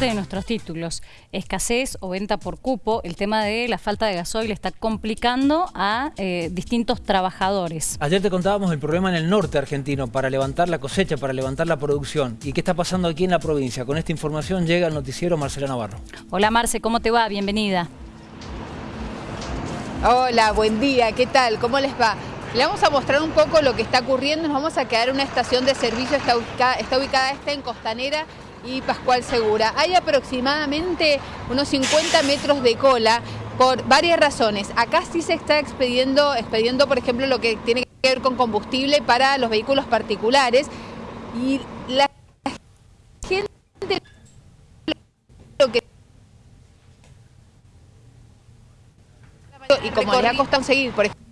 parte de nuestros títulos. Escasez o venta por cupo, el tema de la falta de gasoil está complicando a eh, distintos trabajadores. Ayer te contábamos el problema en el norte argentino para levantar la cosecha, para levantar la producción. ¿Y qué está pasando aquí en la provincia? Con esta información llega el noticiero Marcela Navarro. Hola Marce, ¿cómo te va? Bienvenida. Hola, buen día, ¿qué tal? ¿Cómo les va? Le vamos a mostrar un poco lo que está ocurriendo. Nos vamos a quedar en una estación de servicio, está ubicada, está ubicada esta en Costanera y Pascual Segura. Hay aproximadamente unos 50 metros de cola por varias razones. Acá sí se está expediendo, expediendo, por ejemplo, lo que tiene que ver con combustible para los vehículos particulares y la gente lo que y como les ha costado seguir, por ejemplo,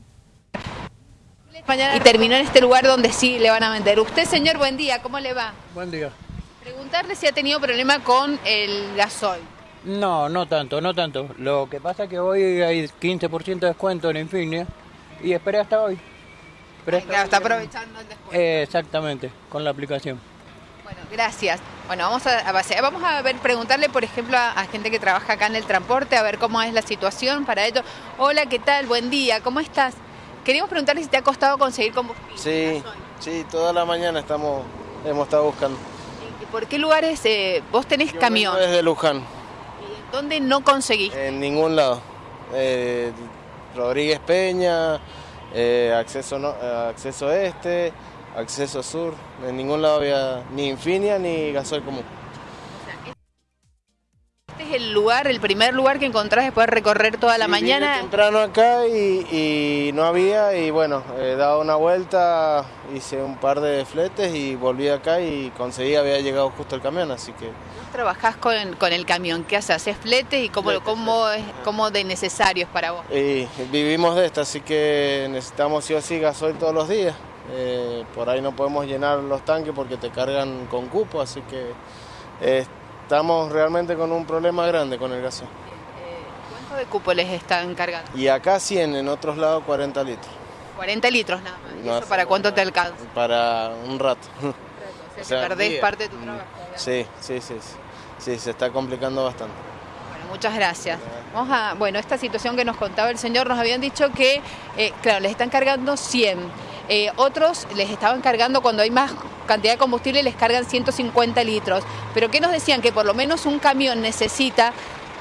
y terminó en este lugar donde sí le van a vender. Usted, señor, buen día, ¿cómo le va? Buen día. Preguntarle si ha tenido problema con el gasoil. No, no tanto, no tanto. Lo que pasa es que hoy hay 15% de descuento en Infinia y esperé hasta hoy. Hasta está aprovechando el descuento. Eh, exactamente, con la aplicación. Bueno, gracias. Bueno, vamos a, vamos a ver, preguntarle, por ejemplo, a, a, gente que trabaja acá en el transporte, a ver cómo es la situación para ello. Hola, ¿qué tal? Buen día, ¿cómo estás? Queríamos preguntarle si te ha costado conseguir combustible. Sí, sí, toda la mañana estamos, hemos estado buscando. ¿Y por qué lugares eh, vos tenés Yo camión? vengo desde Luján. ¿Y dónde no conseguiste? En ningún lado. Eh, Rodríguez Peña, eh, acceso, no, acceso este, acceso sur. En ningún lado había ni Infinia ni gasoil común. Lugar, el primer lugar que encontrás después de recorrer toda la Sí, mañana. vine temprano acá y, y no había y bueno, he dado una vuelta, hice un par de fletes y volví acá y conseguí, había llegado justo el camión, así que... Trabajás con, con el camión, ¿qué haces? ¿Haces fletes y cómo, cómo, es, cómo de necesario es para vos? Y vivimos de esto, así que necesitamos sí o sí gasoil todos los días. Eh, por ahí no podemos llenar los tanques porque te cargan con cupo, así que eh, estamos realmente con un problema grande con el gasoil. Eh, ¿Cuánto de cupo les están cargando? Y acá 100, en otros lados 40 litros. 40 litros nada más. ¿Y No, eso para cuánto te alcanza? Para un rato. O sea, O sea, que perdés día. parte de tu Mm, trabajo. Sí, sí, sí, sí. Sí, se está complicando bastante. Bueno, muchas gracias. Vamos a, bueno, esta situación que nos contaba el señor, nos habían dicho que, eh, claro, les están cargando 100. Eh, otros les estaban cargando, cuando hay más cantidad de combustible, les cargan 150 litros. Pero ¿qué nos decían? Que por lo menos un camión necesita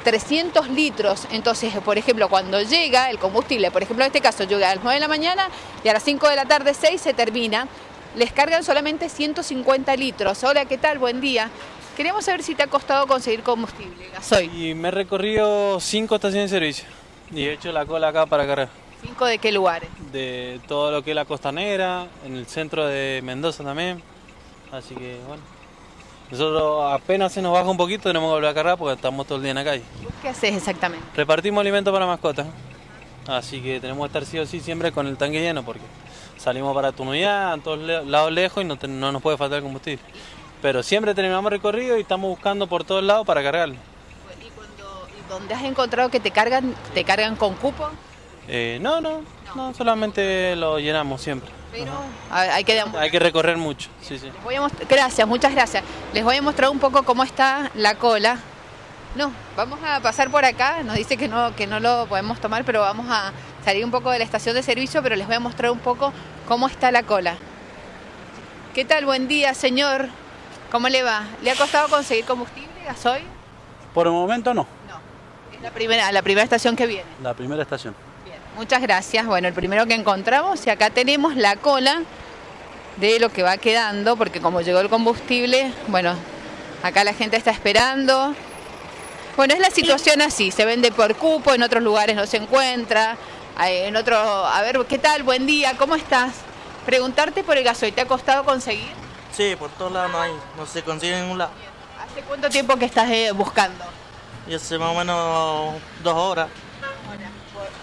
300 litros. Entonces, por ejemplo, cuando llega el combustible, por ejemplo, en este caso llega a las 9 de la mañana y a las 5 de la tarde, 6 se termina, les cargan solamente 150 litros. Hola, ¿qué tal? Buen día. Queríamos saber si te ha costado conseguir combustible, gasoil. Y me he recorrido cinco estaciones de servicio y he hecho la cola acá para cargar. ¿Cinco de qué lugares? De todo lo que es la costanera, en el centro de Mendoza también. Así que bueno. Nosotros apenas se nos baja un poquito tenemos que volver a cargar porque estamos todo el día en la calle. ¿Vos qué haces exactamente? Repartimos alimentos para mascotas. Así que tenemos que estar sí o sí siempre con el tanque lleno porque salimos para Tunuyá, a todos lados lejos y no, te- no nos puede faltar combustible. Pero siempre terminamos recorrido y estamos buscando por todos lados para cargarlo. ¿Y, cuando, y dónde has encontrado que te cargan, te cargan con cupo? Eh, no, no, no, solamente lo llenamos siempre. Pero hay hay que. Hay que recorrer mucho, sí, sí. Les voy a gracias, muchas gracias. Les voy a mostrar un poco cómo está la cola. No, vamos a pasar por acá. Nos dice que no, que no lo podemos tomar, pero vamos a salir un poco de la estación de servicio, pero les voy a mostrar un poco cómo está la cola. ¿Qué tal? Buen día, señor. ¿Cómo le va? ¿Le ha costado conseguir combustible, gasoil? Por el momento no, No. Es la primera, la primera estación que viene. la primera estación. Muchas gracias. Bueno, el primero que encontramos y acá tenemos la cola de lo que va quedando, porque como llegó el combustible, bueno, acá la gente está esperando. Bueno, es la situación así, se vende por cupo, en otros lugares no se encuentra, en otro, a ver, ¿qué tal? Buen día, ¿cómo estás? Preguntarte por el gasoil, ¿te ha costado conseguir? Sí, por todos lados no hay, no se consigue en ningún lado. ¿Hace cuánto tiempo que estás eh, buscando? Y hace más o menos dos horas.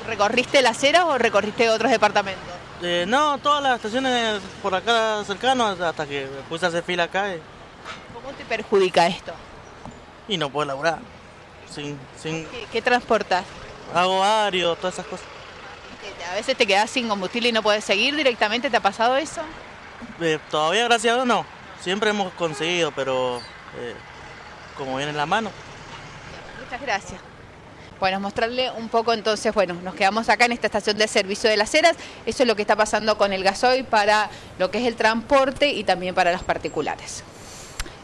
¿Recorriste la acera o recorriste otros departamentos? Eh, no, todas las estaciones por acá cercanas hasta que me puse a hacer fila acá y, ¿Cómo te perjudica esto? y no puedo laburar. Sin, sin, ¿Qué, qué transportas? hago varios, todas esas cosas. A veces te quedas sin combustible y no puedes seguir directamente, ¿te ha pasado eso? Eh, todavía gracias a Dios no. Siempre hemos conseguido, pero eh, como viene en la mano. Muchas gracias. Bueno, mostrarle un poco entonces, bueno, nos quedamos acá en esta estación de servicio de las Heras, eso es lo que está pasando con el gasoil para lo que es el transporte y también para los particulares.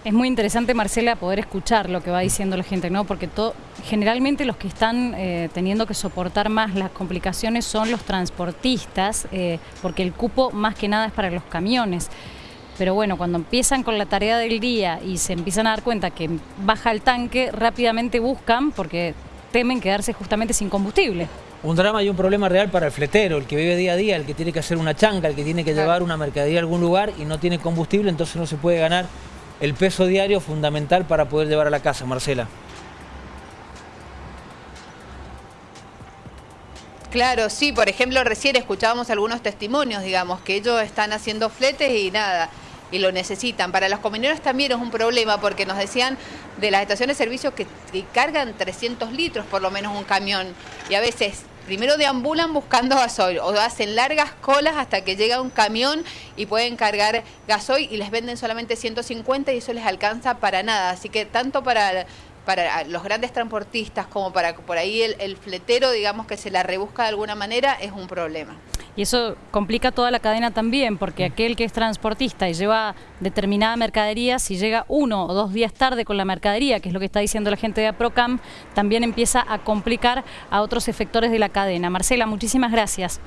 Es muy interesante, Marcela, poder escuchar lo que va diciendo la gente, ¿no? Porque todo, generalmente los que están eh, teniendo que soportar más las complicaciones son los transportistas, eh, porque el cupo más que nada es para los camiones. Pero bueno, cuando empiezan con la tarea del día y se empiezan a dar cuenta que baja el tanque, rápidamente buscan porque temen quedarse justamente sin combustible. Un drama y un problema real para el fletero, el que vive día a día, el que tiene que hacer una chanca, el que tiene que llevar una mercadería a algún lugar y no tiene combustible, entonces no se puede ganar el peso diario fundamental para poder llevar a la casa, Marcela. Claro, sí, por ejemplo, recién escuchábamos algunos testimonios, digamos, que ellos están haciendo fletes y nada, y lo necesitan. Para los camioneros también es un problema porque nos decían de las estaciones de servicio que, que cargan 300 litros por lo menos un camión y a veces primero deambulan buscando gasoil o hacen largas colas hasta que llega un camión y pueden cargar gasoil y les venden solamente 150 y eso les alcanza para nada. Así que tanto para para los grandes transportistas como para por ahí el, el, fletero, digamos que se la rebusca de alguna manera, es un problema. Y eso complica toda la cadena también, porque aquel que es transportista y lleva determinada mercadería, si llega uno o dos días tarde con la mercadería, que es lo que está diciendo la gente de APROCAM, también empieza a complicar a otros efectores de la cadena. Marcela, muchísimas gracias.